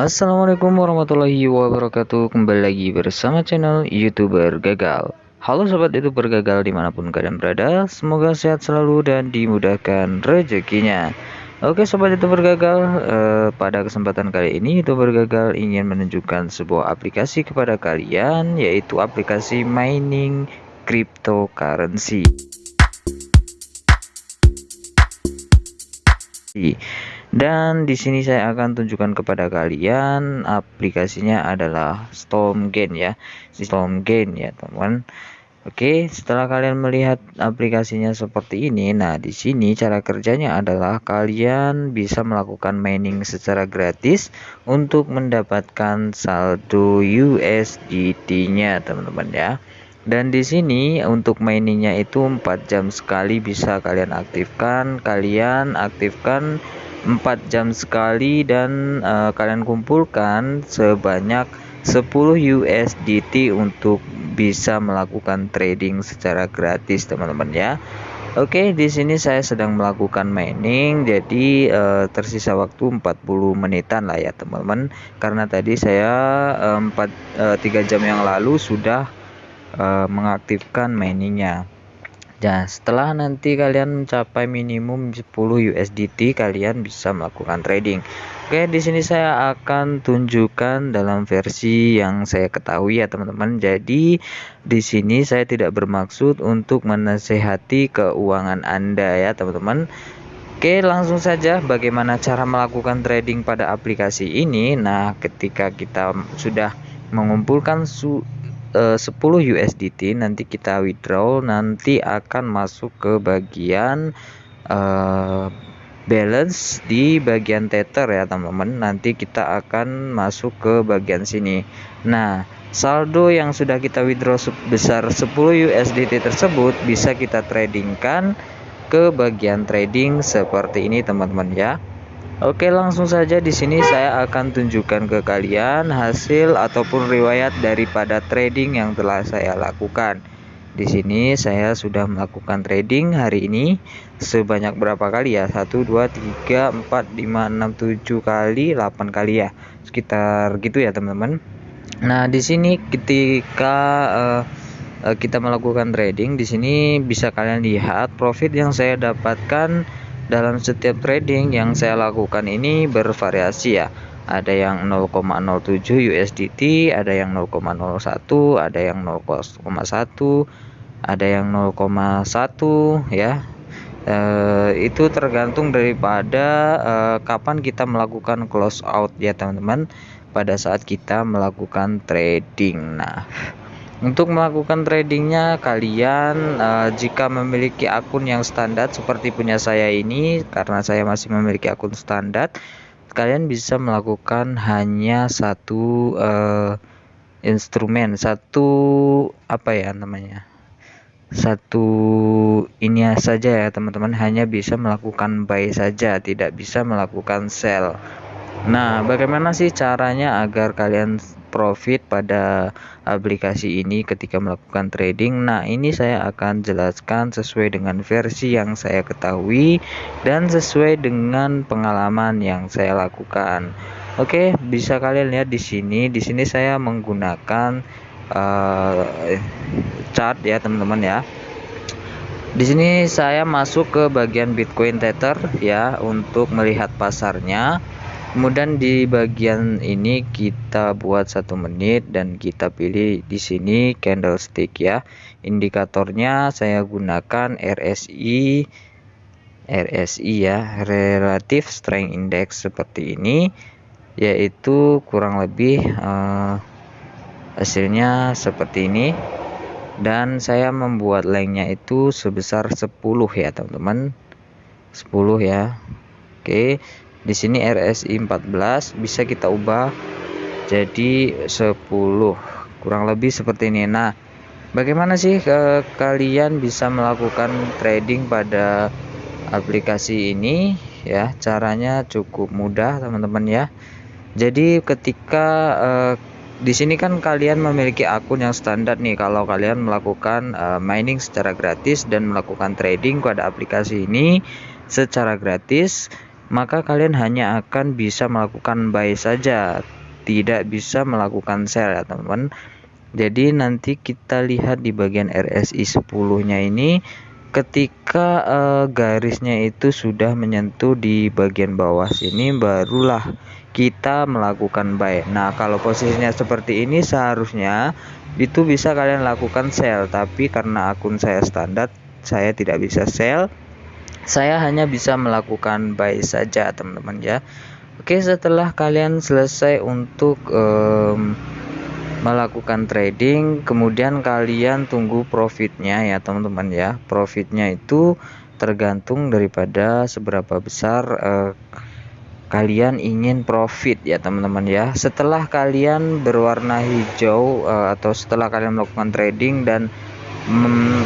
Assalamualaikum warahmatullahi wabarakatuh. Kembali lagi bersama channel youtuber gagal. Halo sobat youtuber gagal di mana pun kalian berada Semoga sehat selalu dan dimudahkan rezekinya. Oke sobat youtuber gagal eh, Pada kesempatan kali ini youtuber gagal ingin menunjukkan sebuah aplikasi kepada kalian Yaitu aplikasi mining cryptocurrency dan di sini saya akan tunjukkan kepada kalian aplikasinya adalah Stormgain ya. Stormgain ya teman Oke, setelah kalian melihat aplikasinya seperti ini, nah di sini cara kerjanya adalah kalian bisa melakukan mining secara gratis untuk mendapatkan saldo USDT-nya, teman-teman ya. Dan di sini untuk miningnya itu 4 jam sekali bisa kalian aktifkan, kalian aktifkan 4 jam sekali dan uh, kalian kumpulkan sebanyak 10 USDT untuk bisa melakukan trading secara gratis teman-teman ya. Oke, di sini saya sedang melakukan mining, jadi uh, tersisa waktu 40 menitan lah ya teman-teman. Karena tadi saya uh, 4 uh, 3 jam yang lalu sudah uh, mengaktifkan miningnya. Nah, setelah nanti kalian mencapai minimum 10 USDT, kalian bisa melakukan trading. Oke, di sini saya akan tunjukkan dalam versi yang saya ketahui ya, teman-teman. Jadi, di sini saya tidak bermaksud untuk menasehati keuangan Anda ya, teman-teman. Oke, langsung saja bagaimana cara melakukan trading pada aplikasi ini. Nah, ketika kita sudah mengumpulkan 10 eh, USDT nanti kita withdraw nanti akan masuk ke bagian uh, balance di bagian tether ya teman-teman. Nanti kita akan masuk ke bagian sini. Nah saldo yang sudah kita withdraw sebesar 10 USDT tersebut bisa kita tradingkan ke bagian trading seperti ini teman-teman ya Oke, langsung saja di sini saya akan tunjukkan ke kalian hasil ataupun riwayat daripada trading yang telah saya lakukan. Di sini saya sudah melakukan trading hari ini sebanyak berapa kali ya? 1 2 3 4 5 6 7 kali, 8 kali ya. Sekitar gitu ya, teman-teman. Nah, di sini ketika uh, kita melakukan trading di sini bisa kalian lihat profit yang saya dapatkan dalam setiap trading yang saya lakukan ini bervariasi ya. Ada yang 0,07 USDT ada yang 0,01 ada yang 0,1 ada yang 0,1 ya. E, itu tergantung daripada e, kapan kita melakukan close out ya teman-teman pada saat kita melakukan trading. Nah untuk melakukan tradingnya kalian uh, jika memiliki akun yang standar seperti punya saya ini karena saya masih memiliki akun standar kalian bisa melakukan hanya satu uh, instrumen satu apa ya namanya satu ini saja ya teman-teman. Hanya bisa melakukan buy saja tidak bisa melakukan sell. Nah bagaimana sih caranya agar kalian profit pada aplikasi ini ketika melakukan trading. Nah, ini saya akan jelaskan sesuai dengan versi yang saya ketahui dan sesuai dengan pengalaman yang saya lakukan. Oke, bisa kalian lihat di sini. Di sini saya menggunakan uh, chart ya, teman-teman ya. Di sini saya masuk ke bagian Bitcoin Tether ya untuk melihat pasarnya kemudian di bagian ini kita buat satu menit dan kita pilih di sini candlestick ya. Indikatornya saya gunakan RSI RSI ya relative strength index seperti ini yaitu kurang lebih uh, hasilnya seperti ini. Dan saya membuat lainnya itu sebesar 10 ya teman-teman. 10 ya. Oke di sini RSI 14 bisa kita ubah jadi 10 kurang lebih seperti ini. Nah bagaimana sih ke kalian bisa melakukan trading pada aplikasi ini? Ya caranya cukup mudah teman-teman ya. Jadi ketika uh, di sini kan kalian memiliki akun yang standar nih. Kalau kalian melakukan uh, mining secara gratis dan melakukan trading pada aplikasi ini secara gratis maka kalian hanya akan bisa melakukan buy saja tidak bisa melakukan sell ya teman-teman. Jadi nanti kita lihat di bagian RSI 10 nya ini ketika uh, garisnya itu sudah menyentuh di bagian bawah sini barulah kita melakukan buy nah kalau posisinya seperti ini seharusnya itu bisa kalian lakukan sell tapi karena akun saya standar saya tidak bisa sell saya hanya bisa melakukan buy saja teman-teman ya. Oke setelah kalian selesai untuk um, melakukan trading kemudian kalian tunggu profitnya ya teman-teman ya. Profitnya itu tergantung daripada seberapa besar uh, kalian ingin profit ya teman-teman ya. Setelah kalian berwarna hijau uh, atau setelah kalian melakukan trading dan mm,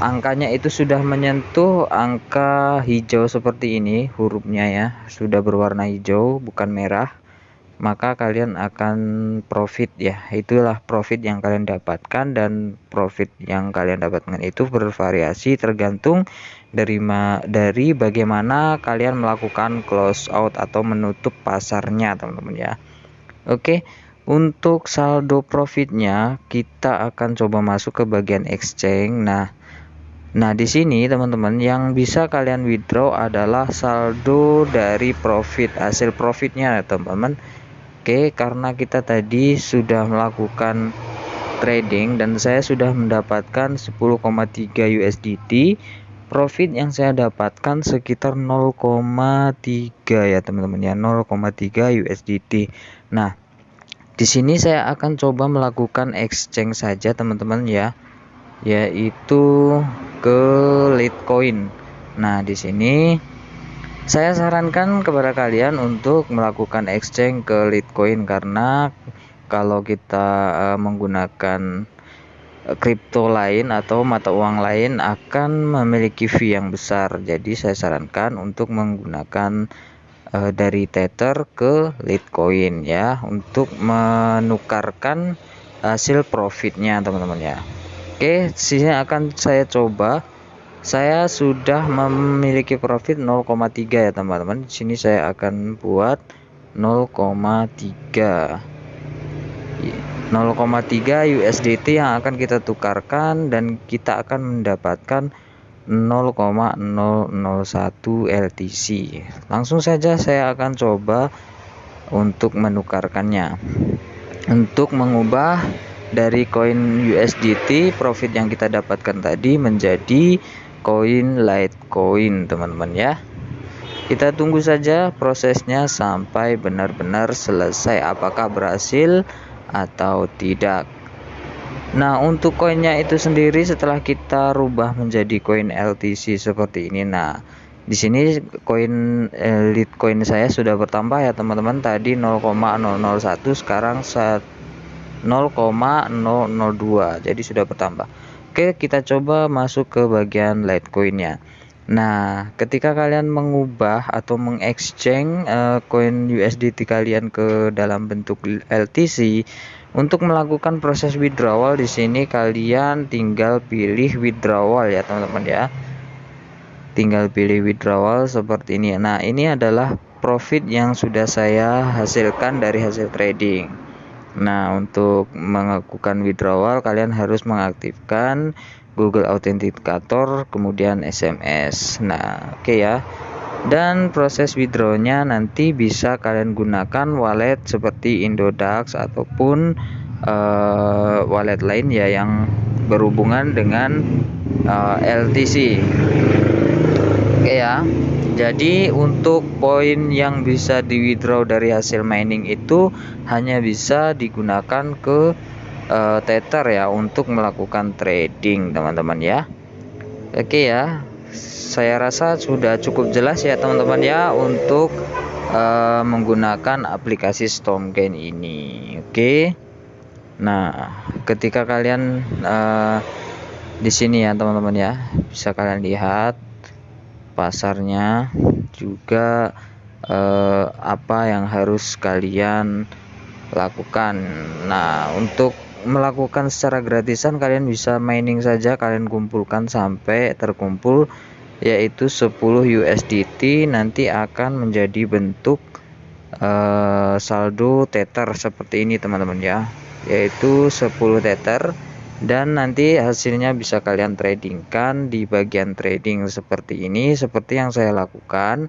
angkanya itu sudah menyentuh angka hijau seperti ini hurufnya ya. Sudah berwarna hijau bukan merah. Maka kalian akan profit ya. Itulah profit yang kalian dapatkan dan profit yang kalian dapatkan itu bervariasi tergantung dari dari bagaimana kalian melakukan close out atau menutup pasarnya teman-teman ya. Oke untuk saldo profitnya kita akan coba masuk ke bagian exchange. Nah Nah, di sini teman-teman yang bisa kalian withdraw adalah saldo dari profit hasil profitnya teman-teman Oke, karena kita tadi sudah melakukan trading dan saya sudah mendapatkan 10,3 USDT. Profit yang saya dapatkan sekitar 0,3 ya teman-teman ya, 0,3 USDT. Nah, di sini saya akan coba melakukan exchange saja teman-teman ya, yaitu ke Litecoin. Nah, di sini saya sarankan kepada kalian untuk melakukan exchange ke Litecoin karena kalau kita uh, menggunakan kripto lain atau mata uang lain akan memiliki fee yang besar. Jadi saya sarankan untuk menggunakan uh, dari Tether ke Litecoin ya untuk menukarkan hasil profitnya teman-teman ya. Oke, sini akan saya coba. Saya sudah memiliki profit 0,3 ya teman-teman. Di sini saya akan buat 0,3 0,3 USDT yang akan kita tukarkan dan kita akan mendapatkan 0,001 LTC langsung saja saya akan coba untuk menukarkannya. Untuk mengubah dari koin USDT profit yang kita dapatkan tadi menjadi koin Litecoin teman-teman ya. Kita tunggu saja prosesnya sampai benar-benar selesai apakah berhasil atau tidak. Nah untuk koinnya itu sendiri setelah kita rubah menjadi koin LTC seperti ini nah di sini koin elite koin saya sudah bertambah ya teman-teman. Tadi 0,001 sekarang 0,002 jadi sudah bertambah Oke, kita coba masuk ke bagian Litecoin-nya. Nah, ketika kalian mengubah atau mengexchange uh, koin USDT kalian ke dalam bentuk LTC, untuk melakukan proses withdrawal di sini kalian tinggal pilih withdrawal ya, teman-teman ya. Tinggal pilih withdrawal seperti ini. Nah, ini adalah profit yang sudah saya hasilkan dari hasil trading. Nah, untuk melakukan withdrawal kalian harus mengaktifkan Google Authenticator kemudian SMS. Nah, oke okay ya. Dan proses withdrawnya nanti bisa kalian gunakan wallet seperti Indodax ataupun uh, wallet lain ya yang berhubungan dengan uh, eh, LTC. Oke ya. Jadi untuk poin yang bisa di withdraw dari hasil mining itu hanya bisa digunakan ke uh, Tether ya untuk melakukan trading teman-teman ya. Oke ya. Saya rasa sudah cukup jelas ya teman-teman ya untuk uh, menggunakan aplikasi Stormgain ini. Oke. Nah, ketika kalian uh, di sini ya teman-teman ya, bisa kalian lihat pasarnya juga eh, apa yang harus kalian lakukan. Nah untuk melakukan secara gratisan kalian bisa mining saja. Kalian kumpulkan sampai terkumpul yaitu 10 USDT nanti akan menjadi bentuk uh, saldo tether seperti ini teman-teman ya. Yaitu 10 tether dan nanti hasilnya bisa kalian tradingkan di bagian trading seperti ini seperti yang saya lakukan.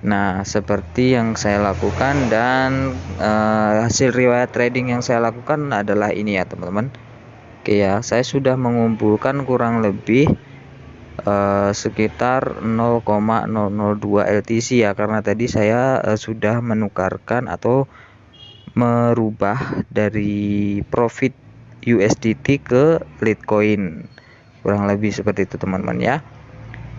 Nah seperti yang saya lakukan dan uh, hasil riwayat trading yang saya lakukan adalah ini ya teman-teman. Oke ya saya sudah mengumpulkan kurang lebih uh, sekitar 0,002 LTC ya karena tadi saya uh, sudah menukarkan atau merubah dari profit USDT ke Litecoin kurang lebih seperti itu teman-teman ya.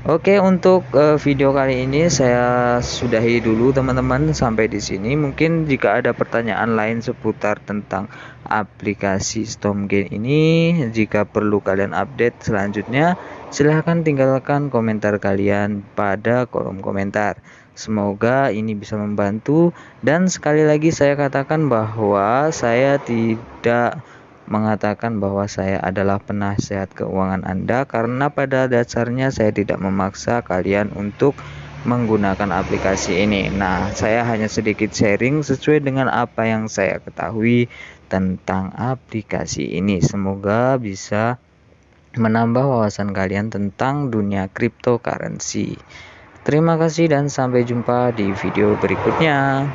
Oke untuk uh, video kali ini saya sudahi dulu teman-teman sampai di sini. Mungkin jika ada pertanyaan lain seputar tentang aplikasi Stormgain ini jika perlu kalian update selanjutnya silahkan tinggalkan komentar kalian pada kolom komentar. Semoga ini bisa membantu. Dan sekali lagi saya katakan bahwa saya tidak mengatakan bahwa saya adalah penasehat keuangan Anda karena pada dasarnya saya tidak memaksa kalian untuk menggunakan aplikasi ini. Nah, saya hanya sedikit sharing sesuai dengan apa yang saya ketahui tentang aplikasi ini. Semoga bisa menambah wawasan kalian tentang dunia cryptocurrency. Terima kasih dan sampai jumpa di video berikutnya.